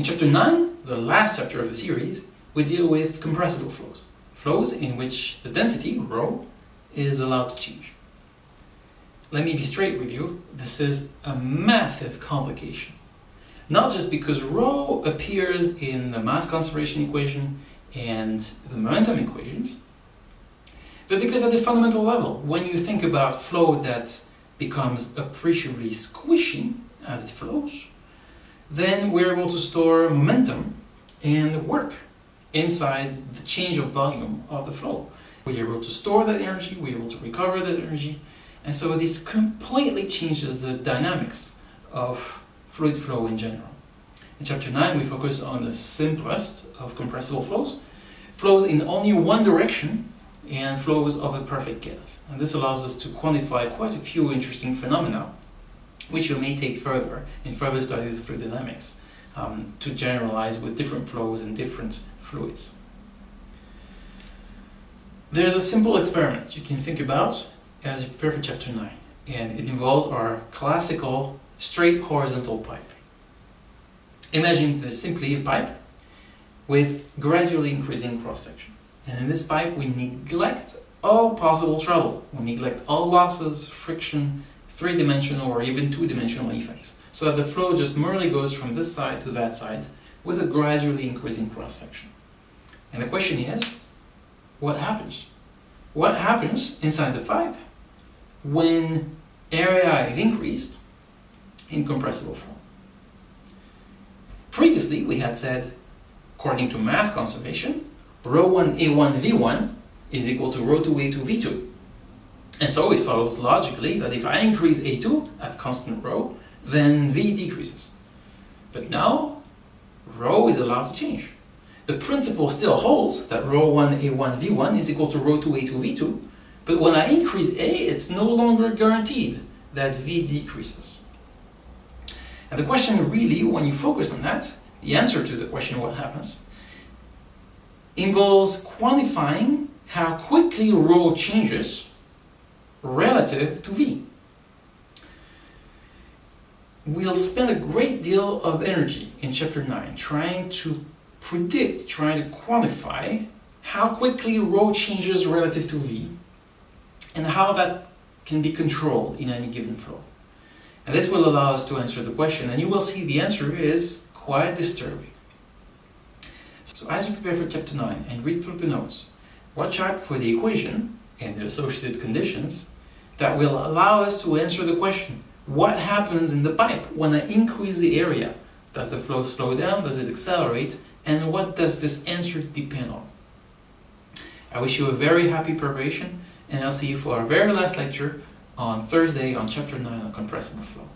In chapter 9, the last chapter of the series, we deal with compressible flows. Flows in which the density, rho, is allowed to change. Let me be straight with you, this is a massive complication. Not just because rho appears in the mass conservation equation and the momentum equations, but because at the fundamental level, when you think about flow that becomes appreciably squishy as it flows, then we're able to store momentum and work inside the change of volume of the flow. We're able to store that energy, we're able to recover that energy, and so this completely changes the dynamics of fluid flow in general. In chapter 9 we focus on the simplest of compressible flows, flows in only one direction and flows of a perfect gas. And this allows us to quantify quite a few interesting phenomena which you may take further in further studies of fluid dynamics um, to generalize with different flows and different fluids. There's a simple experiment you can think about as you prepare for chapter 9 and it involves our classical straight horizontal pipe. Imagine this simply a pipe with gradually increasing cross-section. And in this pipe we neglect all possible trouble. We neglect all losses, friction, three-dimensional or even two-dimensional effects. So that the flow just merely goes from this side to that side with a gradually increasing cross-section. And the question is, what happens? What happens inside the pipe when area is increased in compressible flow? Previously, we had said, according to mass conservation, rho 1 A1 V1 is equal to rho 2 A2 V2. And so it follows logically that if I increase A2 at constant rho, then V decreases. But now, rho is allowed to change. The principle still holds that rho 1 A1 V1 is equal to rho 2 A2 V2, but when I increase A, it's no longer guaranteed that V decreases. And the question really, when you focus on that, the answer to the question what happens, involves quantifying how quickly rho changes relative to V. We'll spend a great deal of energy in chapter 9 trying to predict, trying to quantify how quickly rho changes relative to V and how that can be controlled in any given flow. And this will allow us to answer the question, and you will see the answer is quite disturbing. So as you prepare for chapter 9 and read through the notes, watch out for the equation and the associated conditions that will allow us to answer the question, what happens in the pipe when I increase the area? Does the flow slow down? Does it accelerate? And what does this answer depend on? I wish you a very happy preparation and I'll see you for our very last lecture on Thursday on chapter 9 on compressible flow.